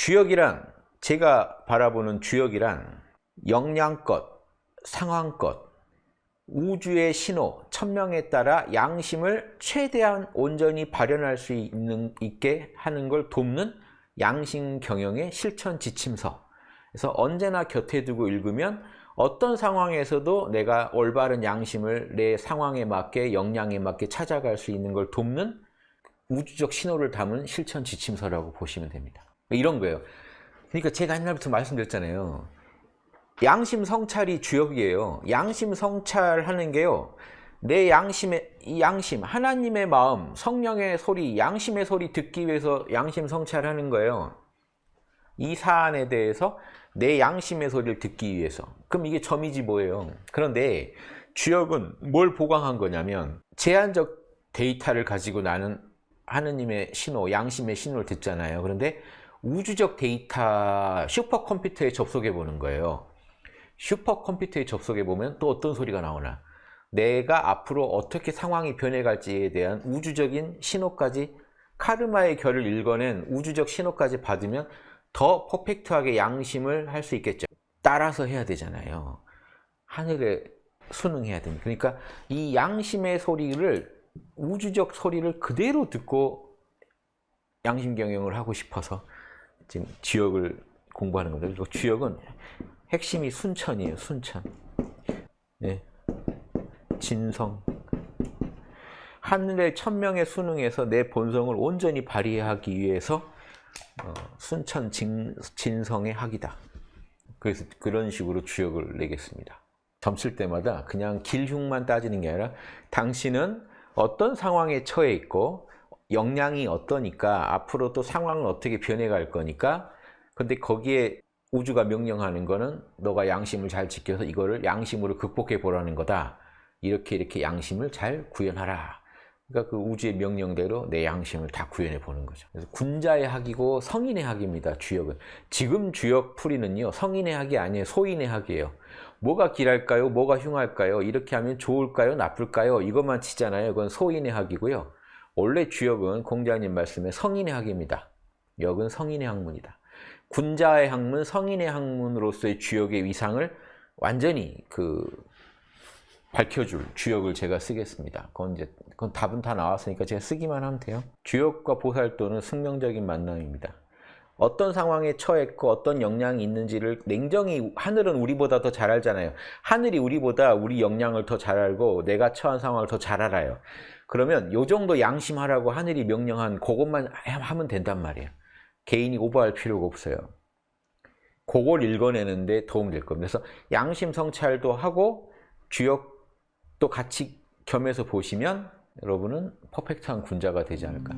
주역이란 제가 바라보는 주역이란 역량껏, 상황껏, 우주의 신호, 천명에 따라 양심을 최대한 온전히 발현할 수 있는, 있게 하는 걸 돕는 양심 경영의 실천 지침서. 그래서 언제나 곁에 두고 읽으면 어떤 상황에서도 내가 올바른 양심을 내 상황에 맞게 역량에 맞게 찾아갈 수 있는 걸 돕는 우주적 신호를 담은 실천 지침서라고 보시면 됩니다. 이런 거예요. 그러니까 제가 옛날부터 말씀드렸잖아요. 양심 성찰이 주역이에요. 양심 성찰하는 게요. 내 양심의 이 양심, 하나님의 마음, 성령의 소리, 양심의 소리 듣기 위해서 양심 성찰하는 거예요. 이 사안에 대해서 내 양심의 소리를 듣기 위해서. 그럼 이게 점이지 뭐예요. 그런데 주역은 뭘 보강한 거냐면 제한적 데이터를 가지고 나는 하느님의 신호, 양심의 신호를 듣잖아요. 그런데 우주적 데이터 슈퍼컴퓨터에 접속해 보는 거예요. 슈퍼컴퓨터에 접속해 보면 또 어떤 소리가 나오나 내가 앞으로 어떻게 상황이 변해갈지에 대한 우주적인 신호까지 카르마의 결을 읽어낸 우주적 신호까지 받으면 더 퍼펙트하게 양심을 할 수 있겠죠. 따라서 해야 되잖아요. 하늘에 순응해야 됩니다. 그러니까 이 양심의 소리를 우주적 소리를 그대로 듣고 양심 경영을 하고 싶어서 지금 지역을 공부하는 겁니다. 그리고 주역은 핵심이 순천이에요. 순천. 네. 진성. 하늘의 천명의 수능에서 내 본성을 온전히 발휘하기 위해서 어, 순천 진, 진성의 학이다. 그래서 그런 식으로 주역을 내겠습니다. 점칠 때마다 그냥 길흉만 따지는 게 아니라 당신은 어떤 상황에 처해 있고 역량이 어떠니까 앞으로 또 상황은 어떻게 변해갈 거니까 근데 거기에 우주가 명령하는 거는 너가 양심을 잘 지켜서 이거를 양심으로 극복해 보라는 거다. 이렇게 이렇게 양심을 잘 구현하라. 그러니까 그 우주의 명령대로 내 양심을 다 구현해 보는 거죠. 그래서 군자의 학이고 성인의 학입니다. 주역은. 지금 주역 풀이는요. 성인의 학이 아니에요. 소인의 학이에요. 뭐가 길할까요? 뭐가 흉할까요? 이렇게 하면 좋을까요? 나쁠까요? 이것만 치잖아요. 그건 소인의 학이고요. 원래 주역은 공자님 말씀에 성인의 학입니다. 역은 성인의 학문이다. 군자의 학문, 성인의 학문으로서의 주역의 위상을 완전히 그 밝혀줄 주역을 제가 쓰겠습니다. 그건 이제 그건 답은 다 나왔으니까 제가 쓰기만 하면 돼요. 주역과 보살도는 승명적인 만남입니다. 어떤 상황에 처했고 어떤 역량이 있는지를 냉정히 하늘은 우리보다 더 잘 알잖아요. 하늘이 우리보다 우리 역량을 더 잘 알고 내가 처한 상황을 더 잘 알아요. 그러면 요 정도 양심하라고 하늘이 명령한 그것만 하면 된단 말이에요. 개인이 오버할 필요가 없어요. 그걸 읽어내는데 도움될 겁니다. 그래서 양심 성찰도 하고 주역도 같이 겸해서 보시면 여러분은 퍼펙트한 군자가 되지 않을까.